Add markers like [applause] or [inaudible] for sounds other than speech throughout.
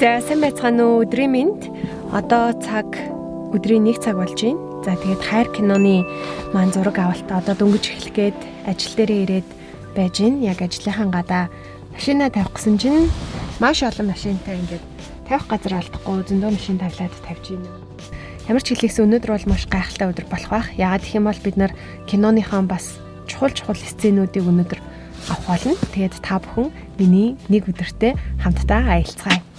За сайн байцгаана уу өдрийн мэнд. Одоо цаг өдрийн 1 цаг болж байна. За тэгээд хайр киноны маань зураг авалтаа одоо дөнгөж эхлэх гээд ажил дээрээ ирээд байж гин. Яг ажлынхаа гадаа машина тавих гэсэн чинь маш олон машинтай ингээд тавих газар алдахгүй зөндөө машин тавилаад тавьж байна. Ямар ч хэлээсээ өнөөдөр бол маш гайхалтай өдөр болох байх. Яагаад гэх юм бол бид нар киноныхаа бас чухал чухал сценүүдийг өнөөдөр авах болно. Тэгээд та бүхэн миний нэг өдөртөө хамтдаа аялцгаая.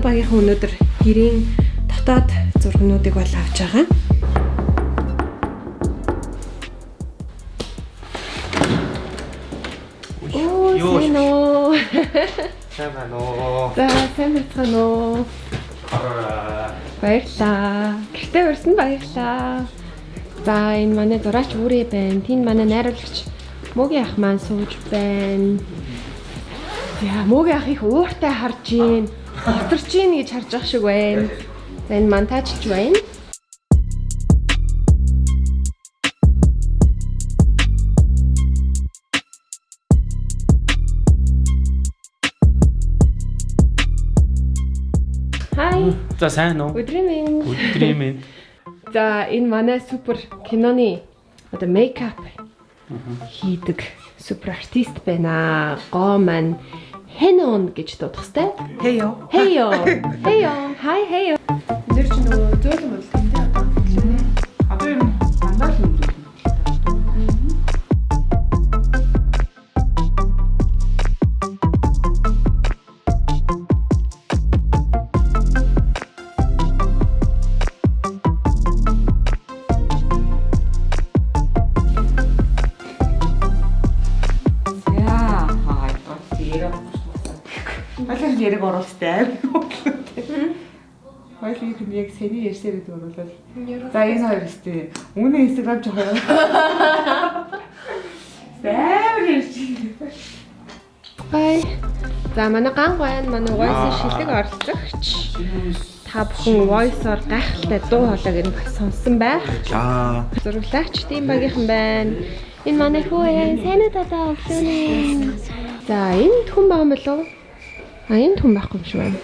Манай багийнхан өнөөдөр гэрийн дотоод зургнуудыг бол авч байгаа. [laughs] Сайн байна уу? За, сайн байна уу? Баярлаа. Гэртээ урьсан баярлаа. За, энэ манай зураач бүрээ байна. Тэнд манай найруулагч Мөгийн ах маань сууж байна. За, Мөгийн ах их ууртай харж гин. Готарч гин гэж харж ах шиг байна. За, энэ монтажлж байна. Хай. За сайн уу? Өдрийн минь. Өдрийн минь. [laughs] За энэ манай супер киноны одоо мейкап хийдэг супер артист байна. Гоо маань Хэнон гэж дуудах сте. Хэё. Хэйо. Хэйо. Хай хэйо. Зэр чи нөгөө зөөлөн бол Балин яриг оруулстай аим. Хоёул их яг сэний ярьсаар гэдэг оруулаад. За энэ хоёр өстэй. Үнэн инстаграм жоох юм. [laughs] Зайвар ярьж. Хай. За манай ган гойн манай voice шилэг оролцогч. Та бүхэн voice-оор гайхалтай дуу хоолойг нь бас сонссон байх. За. Зураглагч тийм багийнхан байна. Энэ манай хүү яа сайн уу тата өглөөний. За энд хүн байгаа юм болов уу? А энд хүн байхгүй юм шиг байна.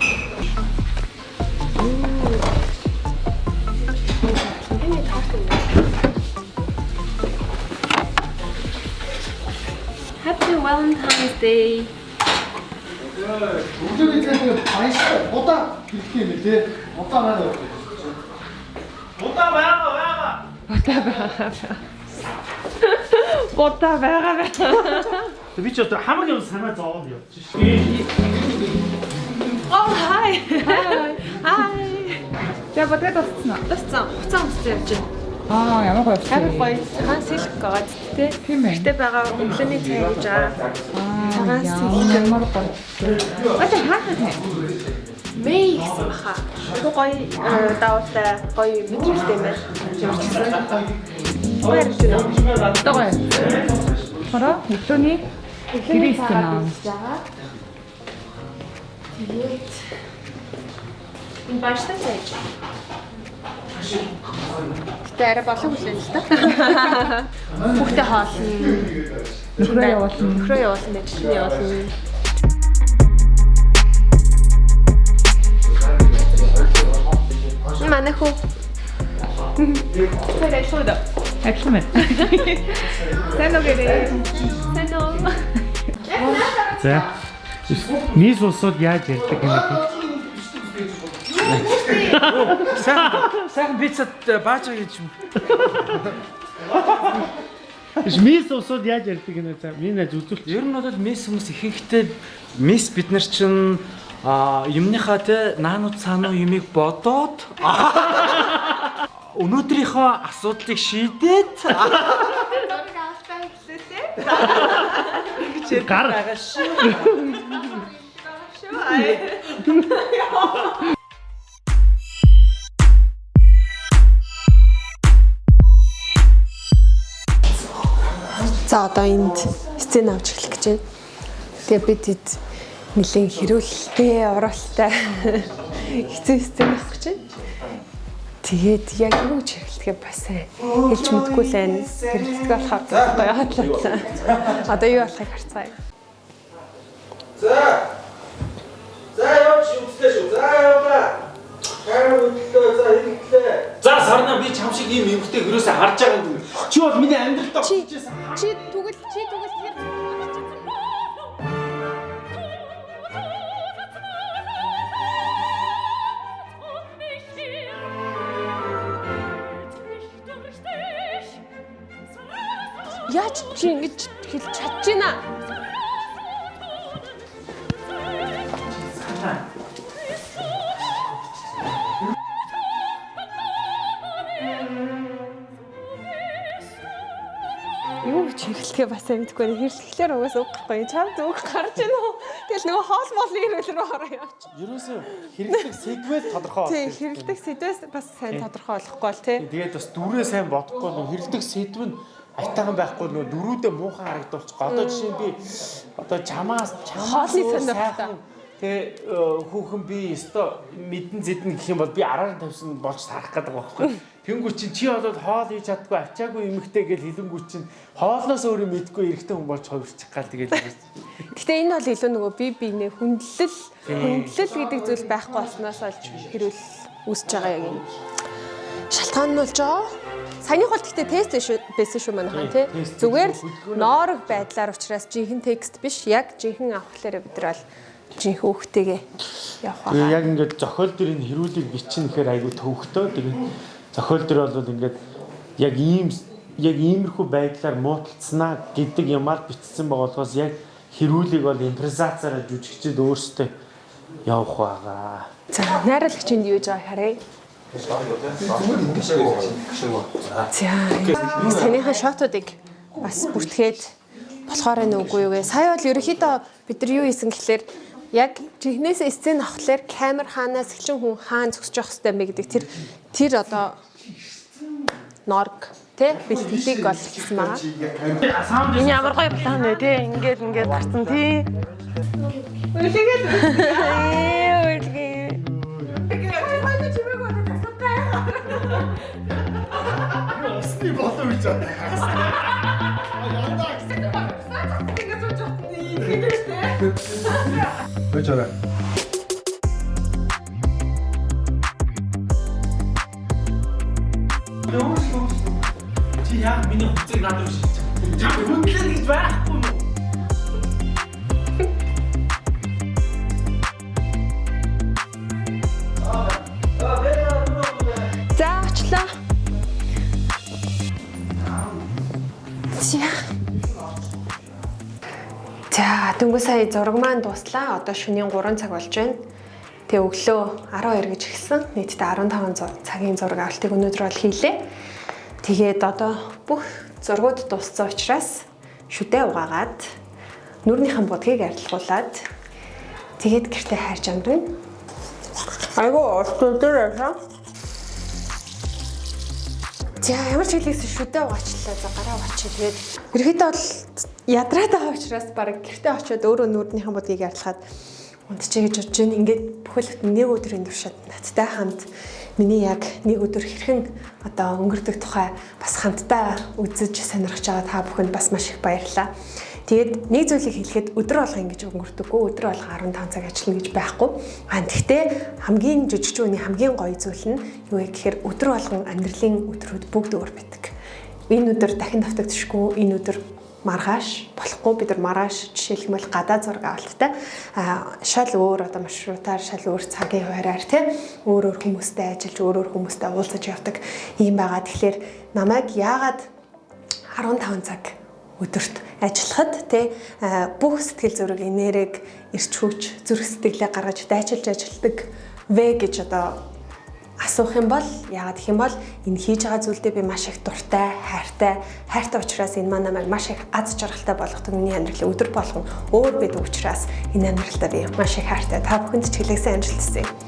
Happy Valentine's Day. Өглөөний цайг баяштай удаа хэлэх юм лээ. Удаа байна уу? Удаа байгаа байгаа. Бота байгаа. Бота байгаа. Би ч одоо хамаг юм санаа зовоод явчих шээ. Oh hi. Hi. За бодгоо дууссан уу? Тасцсан. Хуцаа өмсөж явж байна. Аа, ямар гоё. Амар гоё. Цагаан сэлг гаад тэ. Тийм ээ. Гэтэ байгаа өглөөний цай гэж. Аа, Цагаан сэлг. ямар гоё. Одоо хаахаа тань. Мэй гэсэн баха. Айгу гоё э, давалтай гоё мэдрэлтэй юм байна. Ямарчсан. Баяр хүрээ. Одоо гоё. Хороо өглөөний Кристина. Тэгээд энэ бааштай сайж. Гэтэ арай болон хүлээн л та. Хүүхдээ хоолно. Нөхрөө явуулна. Нөхрөө явуулна, ажилд явуулна. Манай хүү. Тэр ашууд. Ажилламаа. Сайн уу гэрээ. Сайн уу. За. Нийс усууд яаж ярьдаг юм бэ? Сайхан пиццад бааж байгаа гэж юм. Мис усууд яаж ярьдаг юм бэ? За миний нэж үзүүлчих. Ер нь бол месс хүмүүс ихэнхдээ месс бид нар чинь а юмныхаа те наанууд цаануу юмыг бодоод өнөөдрийнхөө асуудлыг шийдээд Гар байгаа шүү. За одоо энд сцен авч эхлэх гэж байна. Тэгээ бид эд нэлээд хэрүүлэлтэй, оролттой хэцүү сцен авах гэж байна. Тэгээд яг юу ч хэрэглэхээ бас хэлж мэдгүй л байна. Хэрэглэх болохоор гоё хатлаа. Одоо юу болохыг харцгаая. За Хараа үзлээ. За хэрэглээ. За сарна би чам шиг ийм эмгтэй хөрөөсөө харж байгаа юм. Чи бол миний амьдралд Чи очиж байсан. чи түгэл чи түгэл тэр Яаж чи ингэж хэлж чадж Юу ч хэлэхээ бас амтгүй хэрсгэлээр угаас үг гэхгүй чам зүг гарч ийн үү тэгэл нөгөө хоол моолын ирүүл рүү ороо явч. Ерөөсөө хэрэглэх сегмент тодорхой Тий хэрэглэх сэдвээс бас сайн тодорхой болохгүй л тий. Тэгээд бас дүрээ сайн бодохгүй нөө хэрэглэх сэдв нь айтайхан байхгүй нөө дөрүүдээ муухан харагдуулчих. Одоо жишээ нь би одоо чамаас чамаас сайхан Тэ хүүхэн би өстой мэдэн зэдэн гэх юм бол би араар тавьсан болж тарах гэдэг байхгүй. Тэнгүү чин чи болоод хоол хийж чаддгүй ачаагүй эмхтэй гэж хэлэнгүү чин хоолноос өөрөө мэдгүй эрэгтэй хүн болж хувирчих гал тэгээд Гэхдээ энэ бол илүү нөгөө би биенээ хүндлэл хүндлэл гэдэг зүйл байхгүй болсноос олж хэрүүл үүсэж байгаа яг юм. Шалтгаан нь болж байгаа. Саяных бол гэхдээ тест байсан шүү манайхан тий. Зүгээр л ноорог байдлаар учраас жинхэнэ текст биш яг жинхэнэ авахлаараа бид нар бол жинхэнэ хүүхдтэйгээ явах яг ингээд зохиол дөрийн хэрүүлийг бичин гэхээр айгүй төвхтөө. Тэгээд зохиол дөр бол ингээд яг ийм яг иймэрхүү байдлаар муудалцснаа гэдэг юмар бичсэн байгаа болохоос яг хэрүүлийг бол импровизацаараа жүжигчд өөрсдөө явах байгаа. За найруулагчинд юу гэж байгааг харъя. За таныхаа шотуудыг бас бүртгээд болохоор энэ үгүй юу гэ. Сая бол ерөөхдөө бид нар юу хийсэн гэхлээр яг жихнээс сцен авахлаар камер хаанаас эхлэн хүн хаан зогсож явах хэрэгтэй юм бэ гэдэг тэр тэр одоо норг тэ бэлтгэлийг бол хийсэн байгаа. Энэ ямар гоё план вэ те ингээд ингээд гарсан тий. Үлээгээд үлээ. Усны болов гэж байна. Гэж байна. Чи яа миний хувцыг надад шилж. Чам хүндлэн гэж байхгүй юу? За очлоо. За. Дөнгөж сая зураг маань дуслаа. Одоо шөнийн 3 цаг болж байна. Тэгээ өглөө 12 гэж эхэлсэн. Нийтдээ 15 зу- цагийн зураг авалтыг өнөөдөр бол хийлээ. Тэгээд одоо бүх зургууд дууссан учраас шүдэ угаагаад нүрнийхэн будгийг арилгуулад тэгээд гэртээ хайрж амдана. Айгу урт өдөр яасан. За ямар ч хэлээсээ шүдэ угаачлаа. За гараа угаачаа. Тэгээд ерөөдөө бол ядраад байгаа учраас баг гэртээ очиод өөрөө нүрднийхэн будгийг арилгаад унтчихъя гэж бодож байна. Ингээд бүхэл бүтэн нэг өдрийн туршид надтай хамт миний яг нэг өдөр хэрхэн одоо өнгөрдөг тухай бас хамтдаа үзэж сонирхож байгаа та бүхэнд бас маш их баярлалаа. Тэгээд нэг зүйлийг хэлэхэд өдөр болго ингэж өнгөрдөггүй өдөр болго 15 цаг ажиллана гэж байхгүй. Аа тэгтээ хамгийн жижигчүүний хамгийн гоё зүйл нь юу вэ гэхээр өдөр болгон амьдралын өдрүүд бүгд өөр байдаг. Энэ өдөр дахин давтагдчихгүй энэ өдөр маргааш болохгүй бид нар маргааш жишээлбэл гадаа зураг авалттай шал өөр одоо маршрутаар шал өөр цагийн хуваараар тий өөр өөр хүмүүстэй ажиллаж өөр өөр хүмүүстэй уулзаж явдаг. Юм байгаа. Тэгэхээр намайг яагаад 15 цаг өдөрт ажиллахад тий бүх сэтгэл зүрэг энерги эрч хүч зүрх сэтгэлээ гаргаж дайчилж ажилладаг вэ гэж одоо асуух юм бол яагаад гэх юм бол энэ хийж байгаа зүйлдээ би маш их дуртай, хайртай, хайртай учраас энэ маань намайг маш их аз жаргалтай болгодог миний амьдралын өдөр болгон өөр байдаг учраас энэ амьдралтаа би маш их хайртай. Та бүхэнд ч хэлээсээ амжилт хүсье.